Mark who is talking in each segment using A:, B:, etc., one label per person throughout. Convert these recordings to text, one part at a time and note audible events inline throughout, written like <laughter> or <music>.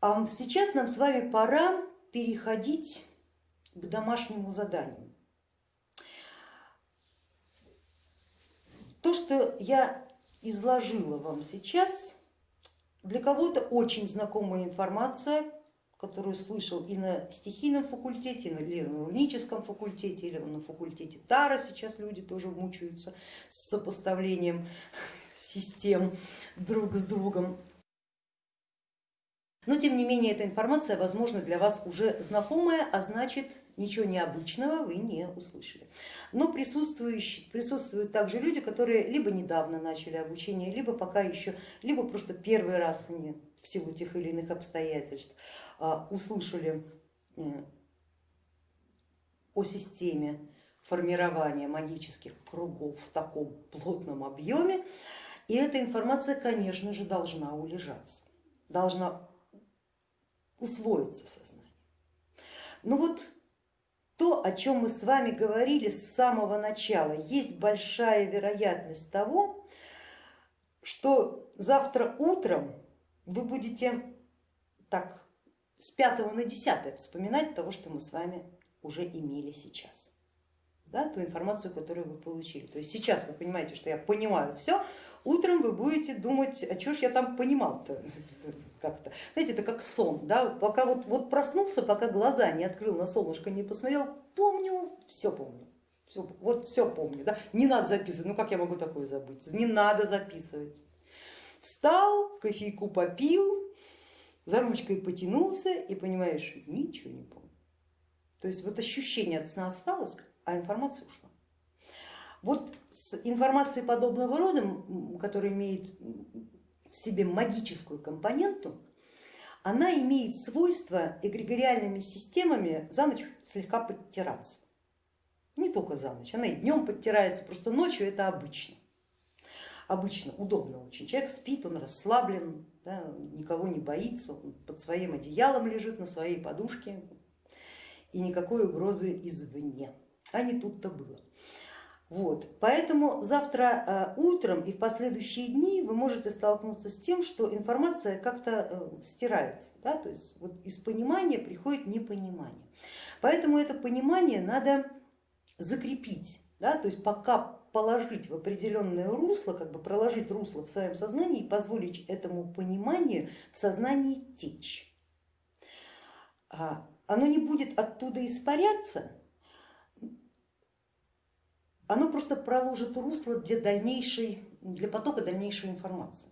A: А сейчас нам с вами пора переходить к домашнему заданию. То, что я изложила вам сейчас, для кого-то очень знакомая информация, которую слышал и на стихийном факультете, или на руническом факультете, или на факультете Тара, сейчас люди тоже мучаются с сопоставлением <laughs> систем друг с другом. Но тем не менее эта информация, возможно, для вас уже знакомая, а значит ничего необычного вы не услышали. Но присутствуют также люди, которые либо недавно начали обучение, либо пока еще, либо просто первый раз они в силу тех или иных обстоятельств а, услышали э, о системе формирования магических кругов в таком плотном объеме. И эта информация, конечно же, должна улежаться, должна усвоиться сознание. Ну вот то, о чем мы с вами говорили с самого начала, есть большая вероятность того, что завтра утром вы будете так с пятого на десятое вспоминать того, что мы с вами уже имели сейчас. Да, ту информацию, которую вы получили. То есть сейчас вы понимаете, что я понимаю все, утром вы будете думать, а что ж я там понимал-то как-то. Знаете, это как сон, да? пока вот, вот проснулся, пока глаза не открыл, на солнышко не посмотрел, помню, все помню. Все, вот все помню, да? не надо записывать, ну как я могу такое забыть, не надо записывать. Встал, кофейку попил, за ручкой потянулся и понимаешь, ничего не помню. То есть вот ощущение от сна осталось, а информация ушла. Вот с информацией подобного рода, которая имеет в себе магическую компоненту, она имеет свойство эгрегориальными системами за ночь слегка подтираться. Не только за ночь, она и днем подтирается, просто ночью это обычно. Обычно удобно очень. Человек спит, он расслаблен, да, никого не боится, он под своим одеялом лежит на своей подушке и никакой угрозы извне. А не тут-то было. Вот. Поэтому завтра э, утром и в последующие дни вы можете столкнуться с тем, что информация как-то э, стирается, да? то есть вот из понимания приходит непонимание. Поэтому это понимание надо закрепить, да? то есть пока положить в определенное русло, как бы проложить русло в своем сознании и позволить этому пониманию в сознании течь. А, оно не будет оттуда испаряться, оно просто проложит русло для, дальнейшей, для потока дальнейшей информации.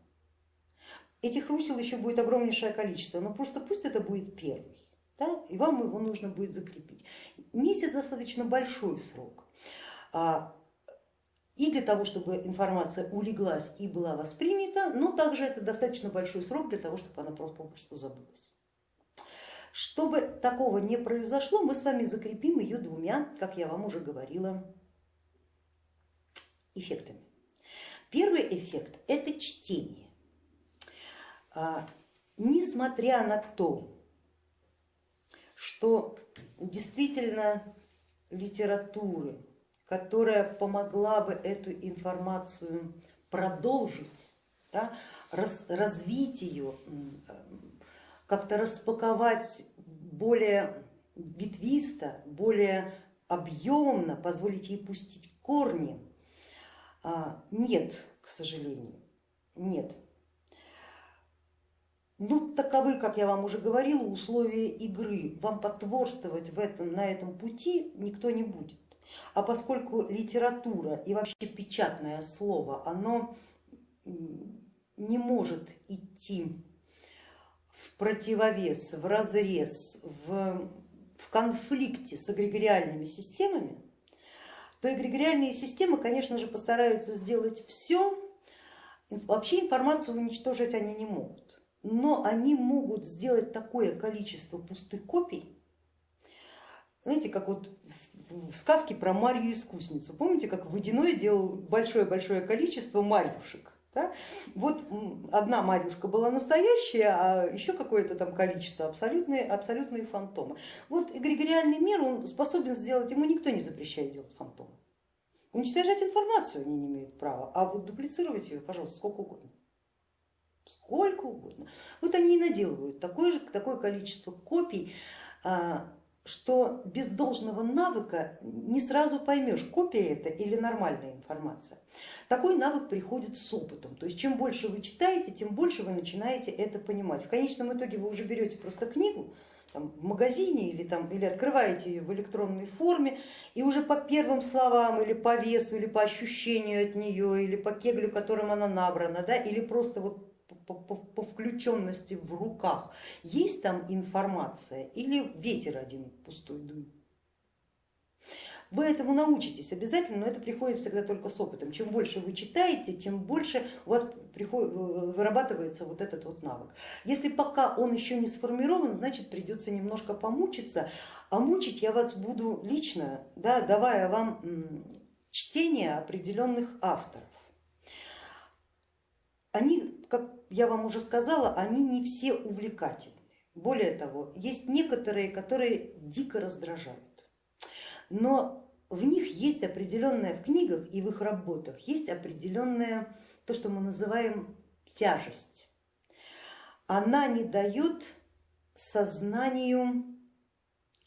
A: Этих русел еще будет огромнейшее количество, но просто пусть это будет первый, да, и вам его нужно будет закрепить. Месяц достаточно большой срок. А, и для того, чтобы информация улеглась и была воспринята, но также это достаточно большой срок для того, чтобы она просто попросту забылась. Чтобы такого не произошло, мы с вами закрепим ее двумя, как я вам уже говорила, эффектами. Первый эффект это чтение. А, несмотря на то, что действительно литературы которая помогла бы эту информацию продолжить, да, раз, развить ее, как-то распаковать более ветвисто, более объемно, позволить ей пустить корни. А, нет, к сожалению, нет. Ну, таковы, как я вам уже говорила, условия игры. Вам потворствовать в этом, на этом пути никто не будет. А поскольку литература и вообще печатное слово, оно не может идти в противовес, в разрез, в, в конфликте с эгрегориальными системами, то эгрегориальные системы, конечно же, постараются сделать все, вообще информацию уничтожить они не могут, но они могут сделать такое количество пустых копий, знаете, как вот в сказке про Марью искусницу. Помните, как Водяной делал большое-большое количество марьюшек? Да? Вот одна Марьюшка была настоящая, а еще какое-то там количество абсолютные, абсолютные фантомы. Вот эгрегориальный мир он способен сделать, ему никто не запрещает делать фантомы. Уничтожать информацию они не имеют права, а вот дуплицировать ее, пожалуйста, сколько угодно. сколько угодно. Вот они и наделывают такое же, такое количество копий, а, что без должного навыка не сразу поймешь, копия это или нормальная информация. Такой навык приходит с опытом, то есть чем больше вы читаете, тем больше вы начинаете это понимать. В конечном итоге вы уже берете просто книгу, там, в магазине или, там, или открываете ее в электронной форме и уже по первым словам или по весу, или по ощущению от нее, или по кеглю, которым она набрана, да, или просто вот по, по, по включенности в руках, есть там информация или ветер один пустой дует? Вы этому научитесь обязательно, но это приходит всегда только с опытом. Чем больше вы читаете, тем больше у вас приходит, вырабатывается вот этот вот навык. Если пока он еще не сформирован, значит придется немножко помучиться, а мучить я вас буду лично, да, давая вам чтение определенных авторов. Они, как я вам уже сказала, они не все увлекательны. Более того, есть некоторые, которые дико раздражают но в них есть определенная, в книгах и в их работах есть определенная, то, что мы называем тяжесть. Она не дает сознанию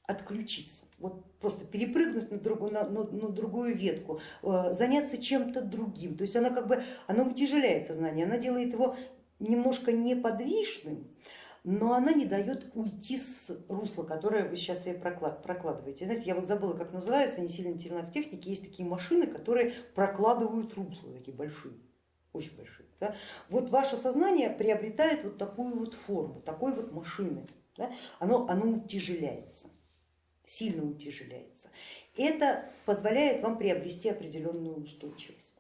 A: отключиться, вот просто перепрыгнуть на другую, на, на, на другую ветку, э, заняться чем-то другим. То есть она как бы она утяжеляет сознание, она делает его немножко неподвижным, но она не дает уйти с русла, которое вы сейчас себе прокладываете. Знаете, я вот забыла, как называется, не сильно сильно в технике, есть такие машины, которые прокладывают русла, такие большие, очень большие. Да? Вот ваше сознание приобретает вот такую вот форму, такой вот машины, да? оно, оно утяжеляется, сильно утяжеляется. Это позволяет вам приобрести определенную устойчивость.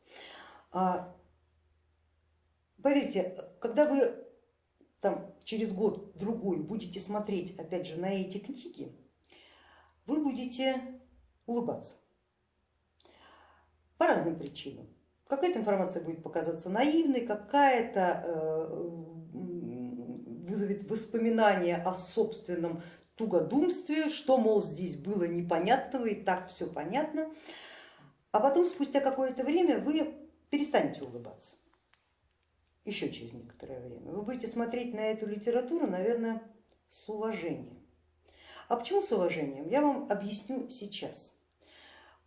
A: А, поверьте, когда вы там через год-другой будете смотреть опять же на эти книги, вы будете улыбаться по разным причинам. Какая-то информация будет показаться наивной, какая-то э, вызовет воспоминания о собственном тугодумстве, что, мол, здесь было непонятного и так все понятно. А потом, спустя какое-то время, вы перестанете улыбаться еще через некоторое время. Вы будете смотреть на эту литературу, наверное, с уважением. А почему с уважением? Я вам объясню сейчас.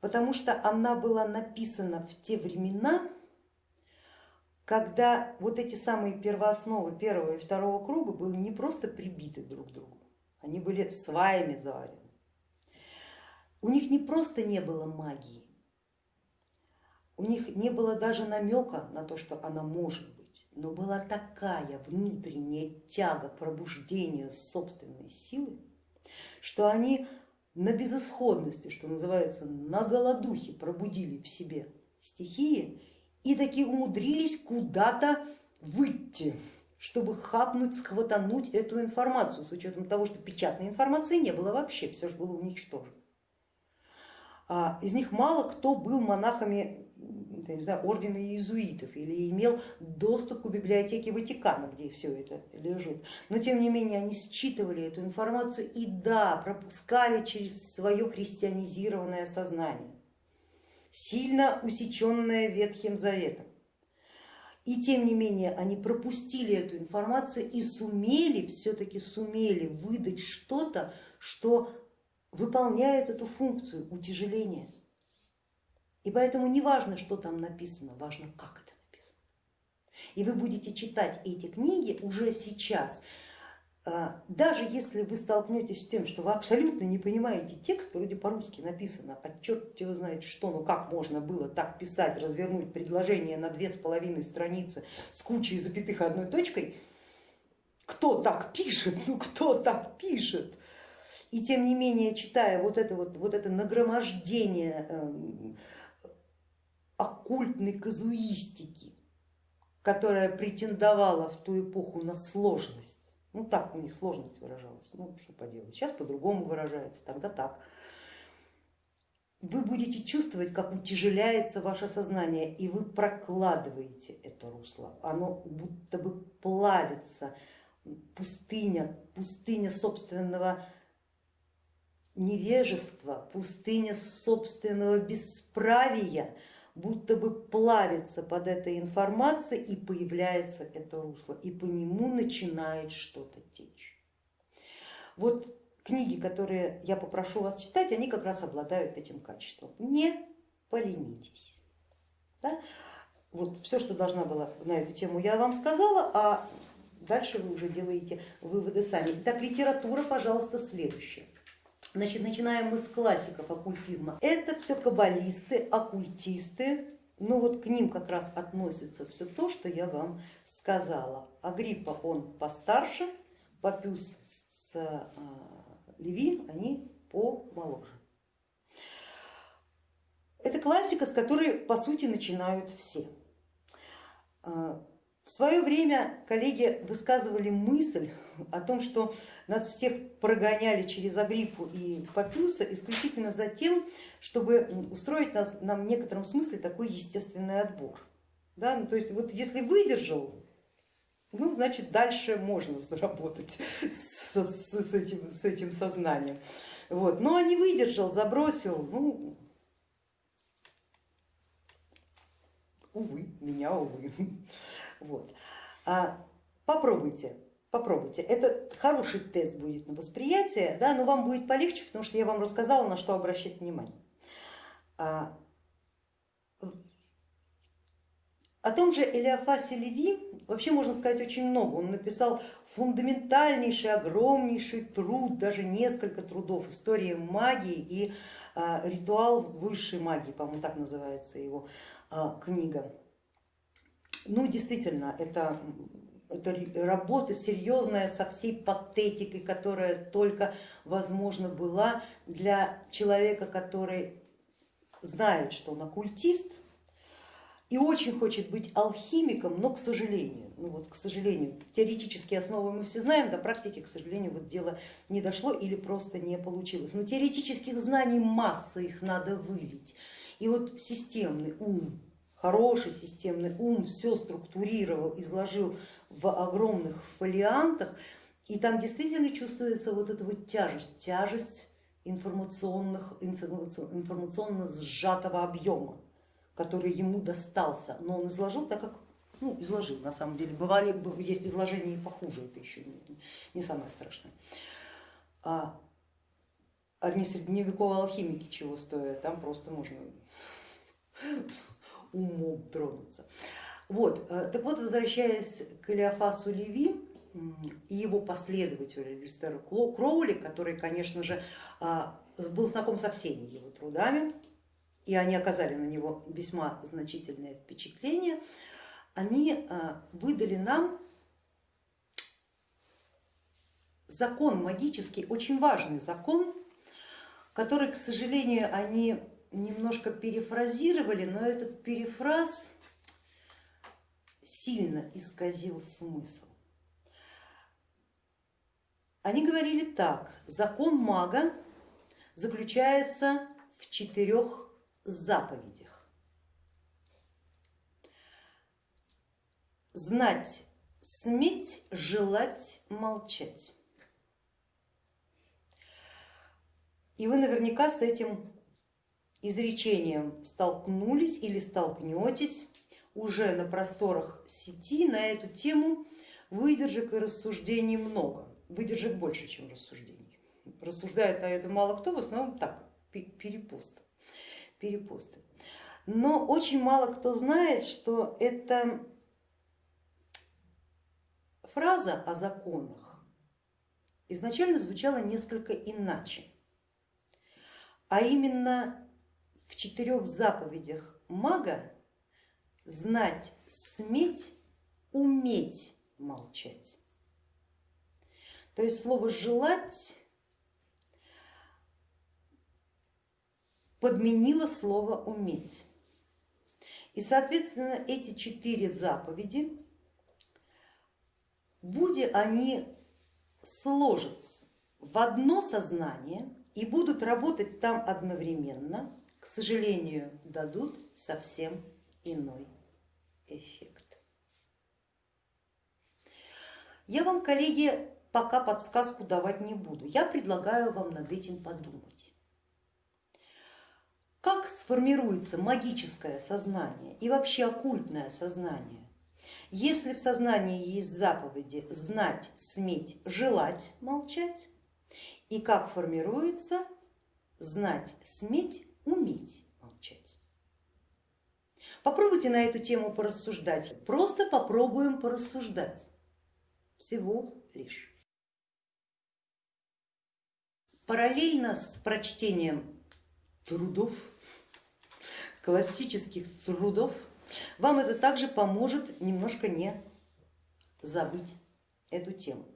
A: Потому что она была написана в те времена, когда вот эти самые первоосновы первого и второго круга были не просто прибиты друг к другу, они были сваями заварены. У них не просто не было магии, у них не было даже намека на то, что она может быть но была такая внутренняя тяга к пробуждению собственной силы, что они на безысходности, что называется, на голодухе пробудили в себе стихии и таки умудрились куда-то выйти, чтобы хапнуть, схватануть эту информацию, с учетом того, что печатной информации не было вообще, все же было уничтожено. А из них мало кто был монахами не знаю, ордена иезуитов или имел доступ к библиотеке Ватикана, где все это лежит. Но тем не менее они считывали эту информацию и да, пропускали через свое христианизированное сознание, сильно усеченное Ветхим Заветом. И тем не менее они пропустили эту информацию и сумели, все-таки сумели выдать что-то, что выполняет эту функцию утяжеления. И поэтому не важно, что там написано, важно, как это написано. И вы будете читать эти книги уже сейчас, даже если вы столкнетесь с тем, что вы абсолютно не понимаете текст, вроде по-русски написано, а черт его знает что, ну как можно было так писать, развернуть предложение на две с половиной страницы с кучей запятых одной точкой, кто так пишет, ну кто так пишет? И тем не менее, читая вот это, вот, вот это нагромождение эм, оккультной казуистики, которая претендовала в ту эпоху на сложность. Ну так у них сложность выражалась, ну что поделать, сейчас по-другому выражается, тогда так. Вы будете чувствовать, как утяжеляется ваше сознание, и вы прокладываете это русло, оно будто бы плавится, пустыня, пустыня собственного невежества, пустыня собственного бесправия, будто бы плавится под этой информацией и появляется это русло, и по нему начинает что-то течь. Вот книги, которые я попрошу вас читать, они как раз обладают этим качеством. Не поленитесь. Да? Вот все, что должна была на эту тему, я вам сказала, а дальше вы уже делаете выводы сами. Итак, литература, пожалуйста, следующая. Значит, начинаем мы с классиков оккультизма. Это все каббалисты, оккультисты, ну вот к ним как раз относится все то, что я вам сказала. Агриппа он постарше, Папюс с а, Леви, они помоложе. Это классика, с которой по сути начинают все. В свое время коллеги высказывали мысль о том, что нас всех прогоняли через Агриппу и Папюса исключительно за тем, чтобы устроить нас, нам в некотором смысле такой естественный отбор. Да? Ну, то есть вот если выдержал, ну значит дальше можно заработать с, с, с, этим, с этим сознанием. Вот. Но не выдержал, забросил, ну увы, меня увы. Вот. А попробуйте, попробуйте. Это хороший тест будет на восприятие, да, но вам будет полегче, потому что я вам рассказала, на что обращать внимание. А, о том же Элиафасе Леви вообще можно сказать очень много. Он написал фундаментальнейший, огромнейший труд, даже несколько трудов, история магии и а, ритуал высшей магии, по-моему, так называется его а, книга. Ну, действительно, это, это работа серьезная со всей патетикой, которая только возможно была для человека, который знает, что он оккультист и очень хочет быть алхимиком, но к сожалению, ну вот к сожалению, теоретические основы мы все знаем, до практики, к сожалению, вот дело не дошло или просто не получилось. Но теоретических знаний масса, их надо вылить. И вот системный ум, хороший системный ум все структурировал, изложил в огромных фолиантах, и там действительно чувствуется вот эта вот тяжесть, тяжесть информационных, информационно сжатого объема, который ему достался, но он изложил так, как ну, изложил на самом деле. Бывали, есть изложения и похуже, это еще не, не самое страшное. А одни средневековые алхимики чего стоят, там просто можно умом тронуться. Вот, э, так вот, возвращаясь к Элиафасу Леви и его последователю Листеру Кроули, который, конечно же, а, был знаком со всеми его трудами, и они оказали на него весьма значительное впечатление, они а, выдали нам закон магический, очень важный закон, который, к сожалению, они немножко перефразировали, но этот перефраз сильно исказил смысл. Они говорили так, закон мага заключается в четырех заповедях. Знать, сметь, желать, молчать. И вы наверняка с этим изречением столкнулись или столкнетесь уже на просторах сети на эту тему, выдержек и рассуждений много, выдержек больше, чем рассуждений. Рассуждает на это мало кто, в основном так, перепосты. перепосты. Но очень мало кто знает, что эта фраза о законах изначально звучала несколько иначе, а именно в четырех заповедях мага знать, сметь, уметь молчать. То есть слово желать подменило слово уметь. И соответственно эти четыре заповеди, будь они сложатся в одно сознание и будут работать там одновременно, к сожалению, дадут совсем иной эффект. Я вам, коллеги, пока подсказку давать не буду, я предлагаю вам над этим подумать. Как сформируется магическое сознание и вообще оккультное сознание? Если в сознании есть заповеди знать, сметь, желать, молчать, и как формируется знать, сметь, уметь молчать. Попробуйте на эту тему порассуждать, просто попробуем порассуждать, всего лишь. Параллельно с прочтением трудов, классических трудов, вам это также поможет немножко не забыть эту тему.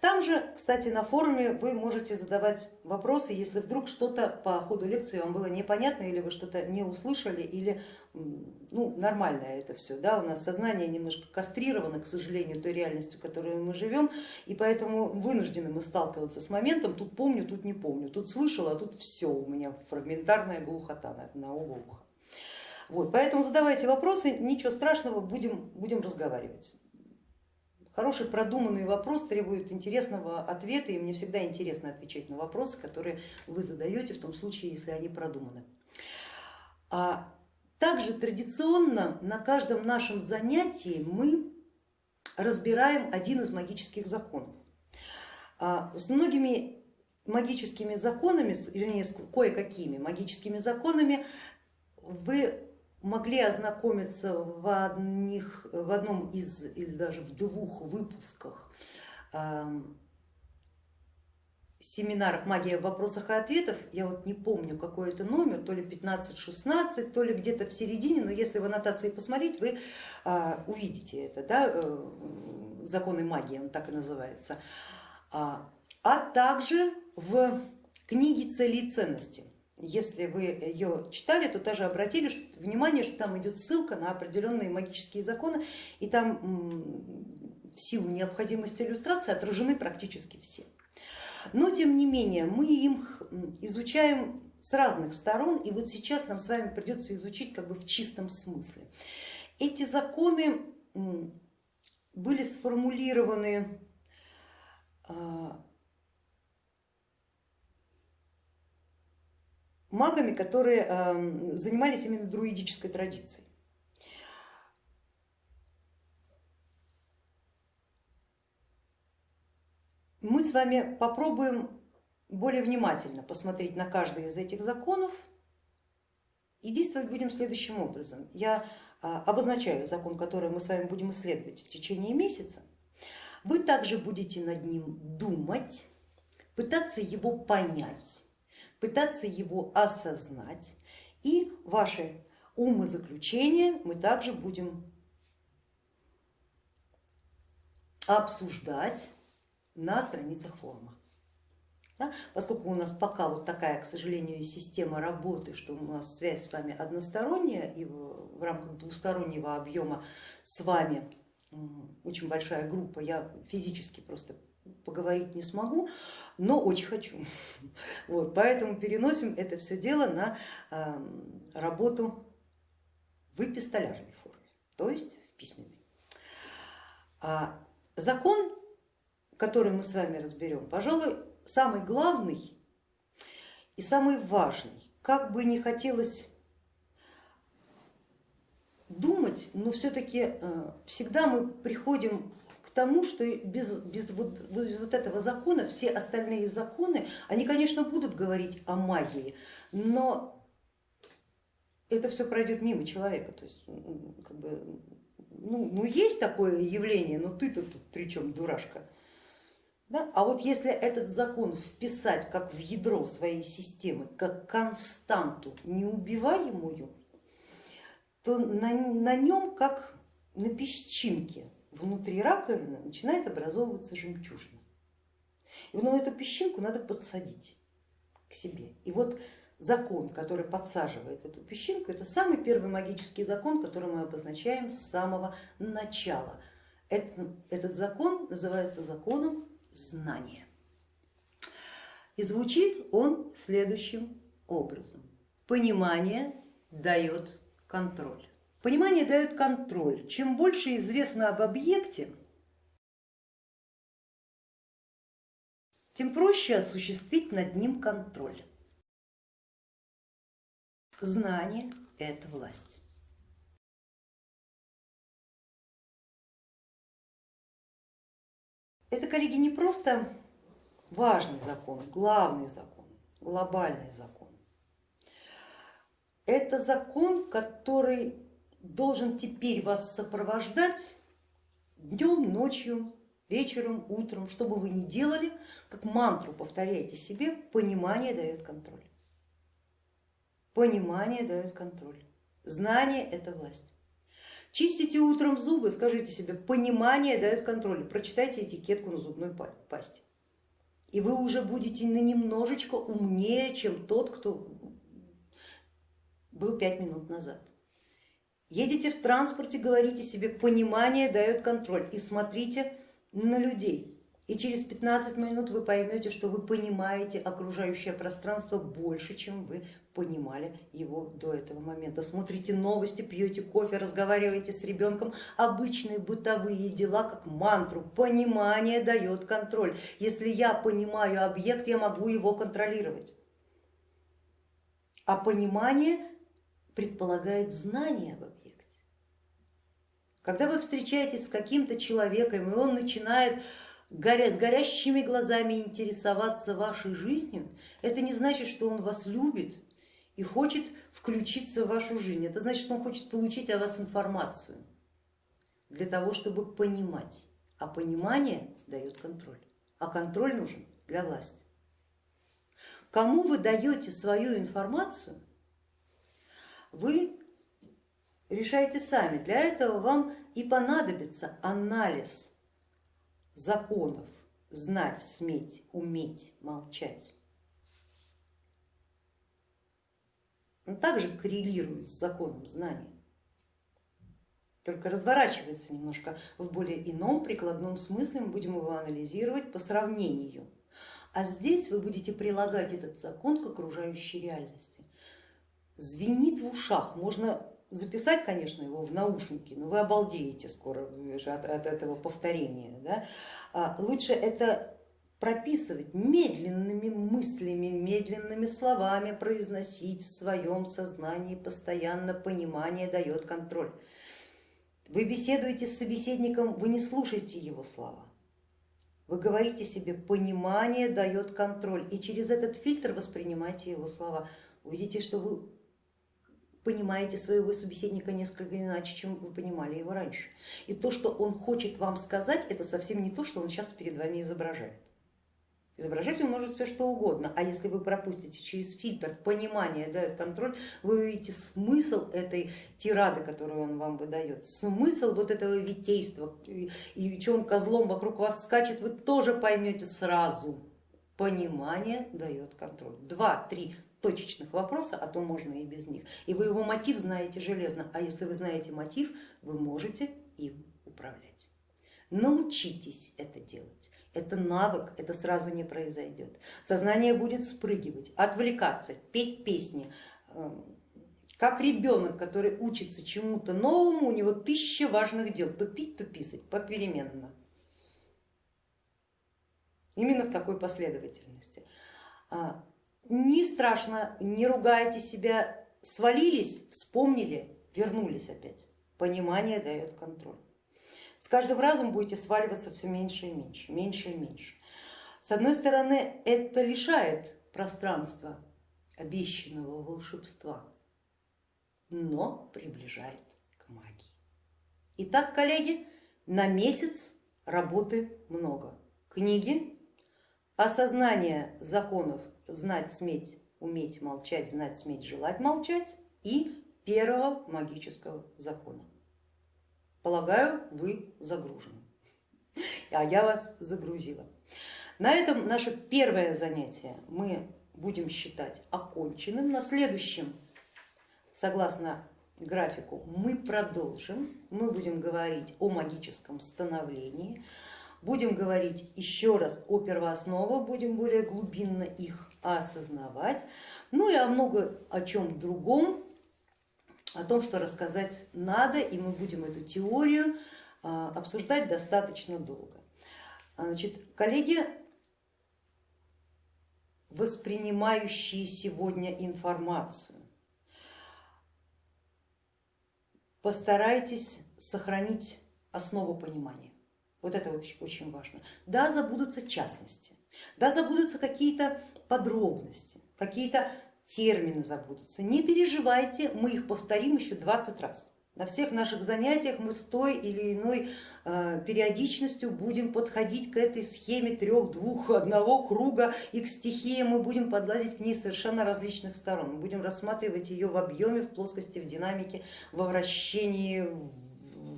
A: Там же, кстати, на форуме вы можете задавать вопросы, если вдруг что-то по ходу лекции вам было непонятно или вы что-то не услышали, или ну, нормальное это все. Да? У нас сознание немножко кастрировано, к сожалению, той реальностью, в которой мы живем, и поэтому вынуждены мы сталкиваться с моментом, тут помню, тут не помню, тут слышала, а тут все у меня фрагментарная глухота на, на оба уха. Вот, поэтому задавайте вопросы, ничего страшного, будем, будем разговаривать. Хороший продуманный вопрос требует интересного ответа, и мне всегда интересно отвечать на вопросы, которые вы задаете, в том случае, если они продуманы. А также традиционно на каждом нашем занятии мы разбираем один из магических законов. А с многими магическими законами, вернее, с кое-какими магическими законами вы могли ознакомиться в, одних, в одном из или даже в двух выпусках семинаров «Магия в вопросах и ответах», я вот не помню какой это номер, то ли 15-16, то ли где-то в середине, но если в аннотации посмотреть, вы а, увидите это, да, э, законы магии, он так и называется, а, а также в книге «Цели и ценности». Если вы ее читали, то даже обратили внимание, что там идет ссылка на определенные магические законы, и там в силу необходимости иллюстрации отражены практически все. Но тем не менее мы им изучаем с разных сторон, и вот сейчас нам с вами придется изучить как бы в чистом смысле. Эти законы были сформулированы магами, которые эм, занимались именно друидической традицией. Мы с вами попробуем более внимательно посмотреть на каждый из этих законов и действовать будем следующим образом. Я а, обозначаю закон, который мы с вами будем исследовать в течение месяца. Вы также будете над ним думать, пытаться его понять пытаться его осознать и ваши умозаключения мы также будем обсуждать на страницах форума. Да? Поскольку у нас пока вот такая, к сожалению, система работы, что у нас связь с вами односторонняя и в рамках двустороннего объема с вами очень большая группа, я физически просто поговорить не смогу, но очень хочу. <laughs> Вот, поэтому переносим это все дело на работу в эпистолярной форме, то есть в письменной. А закон, который мы с вами разберем, пожалуй, самый главный и самый важный. Как бы не хотелось думать, но все-таки э, всегда мы приходим тому, что без, без, вот, без вот этого закона все остальные законы, они, конечно, будут говорить о магии, но это все пройдет мимо человека. То есть, как бы, ну, ну есть такое явление, но ты-то тут при чем, дурашка? Да? А вот если этот закон вписать как в ядро своей системы, как константу неубиваемую, то на, на нем как на песчинке внутри раковины начинает образовываться жемчужина. И ну, эту песчинку надо подсадить к себе. И вот закон, который подсаживает эту песчинку, это самый первый магический закон, который мы обозначаем с самого начала. Этот, этот закон называется законом знания. И звучит он следующим образом. Понимание дает контроль. Понимание дает контроль. Чем больше известно об объекте, тем проще осуществить над ним контроль. Знание это власть. Это, коллеги, не просто важный закон, главный закон, глобальный закон. Это закон, который должен теперь вас сопровождать днем, ночью, вечером, утром, что бы вы ни делали, как мантру повторяйте себе, понимание дает контроль. Понимание дает контроль. Знание это власть. Чистите утром зубы, скажите себе, понимание дает контроль, прочитайте этикетку на зубной пасте. И вы уже будете на немножечко умнее, чем тот, кто был пять минут назад. Едете в транспорте, говорите себе, понимание дает контроль и смотрите на людей. И через 15 минут вы поймете, что вы понимаете окружающее пространство больше, чем вы понимали его до этого момента. Смотрите новости, пьете кофе, разговариваете с ребенком, обычные бытовые дела, как мантру. Понимание дает контроль. Если я понимаю объект, я могу его контролировать. А понимание предполагает знание об объекте. Когда вы встречаетесь с каким-то человеком, и он начинает горя, с горящими глазами интересоваться вашей жизнью, это не значит, что он вас любит и хочет включиться в вашу жизнь. Это значит, что он хочет получить о вас информацию для того, чтобы понимать. А понимание дает контроль, а контроль нужен для власти. Кому вы даете свою информацию, вы решайте сами. Для этого вам и понадобится анализ законов, знать, сметь, уметь, молчать. Он также коррелирует с законом знания, только разворачивается немножко в более ином прикладном смысле, мы будем его анализировать по сравнению. А здесь вы будете прилагать этот закон к окружающей реальности. Звенит в ушах, можно записать, конечно, его в наушники, но вы обалдеете скоро от, от этого повторения. Да? А лучше это прописывать медленными мыслями, медленными словами, произносить в своем сознании постоянно, понимание дает контроль. Вы беседуете с собеседником, вы не слушаете его слова. Вы говорите себе, понимание дает контроль, и через этот фильтр воспринимайте его слова. Увидите, что вы понимаете своего собеседника несколько иначе, чем вы понимали его раньше. И то, что он хочет вам сказать, это совсем не то, что он сейчас перед вами изображает. Изображать он может все что угодно, а если вы пропустите через фильтр понимание, дает контроль, вы увидите смысл этой тирады, которую он вам выдает, смысл вот этого витейства и, что он козлом вокруг вас скачет, вы тоже поймете сразу. Понимание дает контроль. Два-три точечных вопроса, а то можно и без них. И вы его мотив знаете железно, а если вы знаете мотив, вы можете им управлять. Научитесь это делать. Это навык, это сразу не произойдет. Сознание будет спрыгивать, отвлекаться, петь песни. Эм, как ребенок, который учится чему-то новому, у него тысяча важных дел, то пить, то писать, попеременно. Именно в такой последовательности. А, не страшно, не ругайте себя, свалились, вспомнили, вернулись опять. Понимание дает контроль. С каждым разом будете сваливаться все меньше и меньше, меньше и меньше. С одной стороны, это лишает пространства обещанного волшебства, но приближает к магии. Итак, коллеги, на месяц работы много. Книги, осознание законов знать, сметь, уметь молчать, знать, сметь, желать молчать и первого магического закона. Полагаю, вы загружены, <laughs> а я вас загрузила. На этом наше первое занятие мы будем считать оконченным. На следующем, согласно графику, мы продолжим, мы будем говорить о магическом становлении, будем говорить еще раз о первоосновах, будем более глубинно их осознавать, ну и о много о чем другом, о том, что рассказать надо, и мы будем эту теорию а, обсуждать достаточно долго. Значит, коллеги, воспринимающие сегодня информацию, постарайтесь сохранить основу понимания. Вот это вот очень важно. Да, забудутся частности, да, забудутся какие-то подробности, какие-то термины забудутся. Не переживайте, мы их повторим еще 20 раз. На всех наших занятиях мы с той или иной э, периодичностью будем подходить к этой схеме трех, двух, одного круга и к стихиям мы будем подлазить к ней совершенно различных сторон. Мы будем рассматривать ее в объеме, в плоскости, в динамике, во вращении,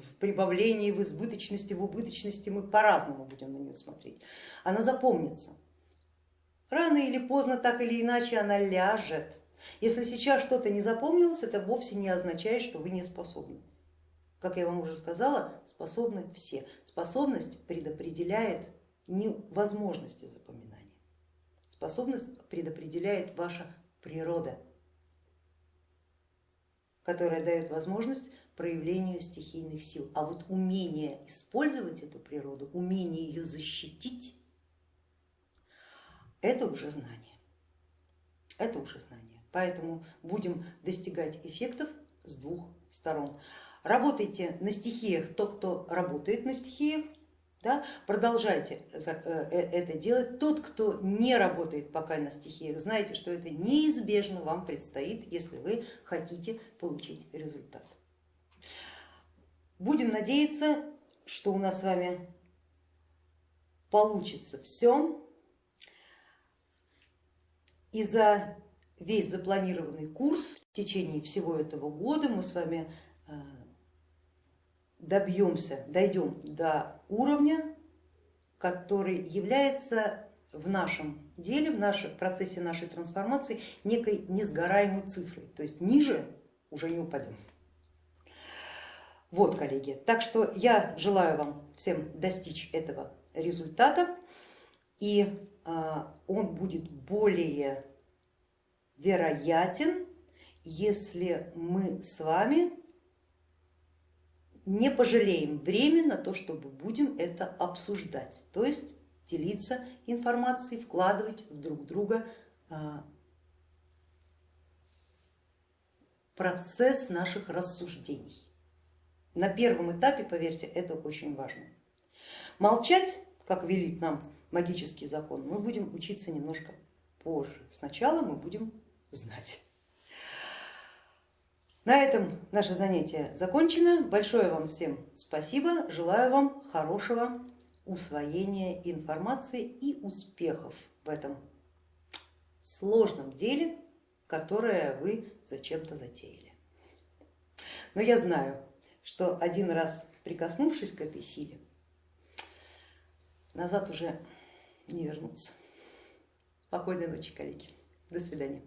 A: в прибавлении, в избыточности, в убыточности. Мы по-разному будем на нее смотреть. Она запомнится. Рано или поздно, так или иначе, она ляжет если сейчас что-то не запомнилось, это вовсе не означает, что вы не способны. Как я вам уже сказала, способны все. Способность предопределяет не возможности запоминания. Способность предопределяет ваша природа, которая дает возможность проявлению стихийных сил. А вот умение использовать эту природу, умение ее защитить, это уже знание. Это уже знание. Поэтому будем достигать эффектов с двух сторон. Работайте на стихиях, тот, кто работает на стихиях, да, продолжайте это, э, это делать. Тот, кто не работает пока на стихиях, знайте, что это неизбежно вам предстоит, если вы хотите получить результат. Будем надеяться, что у нас с вами получится все. И за весь запланированный курс в течение всего этого года мы с вами э, добьемся, дойдем до уровня, который является в нашем деле, в нашем процессе нашей трансформации некой несгораемой цифрой, то есть ниже уже не упадем. Вот, коллеги, так что я желаю вам всем достичь этого результата. И э, он будет более вероятен, если мы с вами не пожалеем время на то, чтобы будем это обсуждать, то есть делиться информацией, вкладывать в друг друга а, процесс наших рассуждений. На первом этапе, поверьте, это очень важно. Молчать, как велит нам магический закон, мы будем учиться немножко позже. Сначала мы будем знать. На этом наше занятие закончено. Большое вам всем спасибо. Желаю вам хорошего усвоения информации и успехов в этом сложном деле, которое вы зачем-то затеяли. Но я знаю, что один раз прикоснувшись к этой силе, назад уже не вернуться. Спокойной ночи, коллеги. До свидания.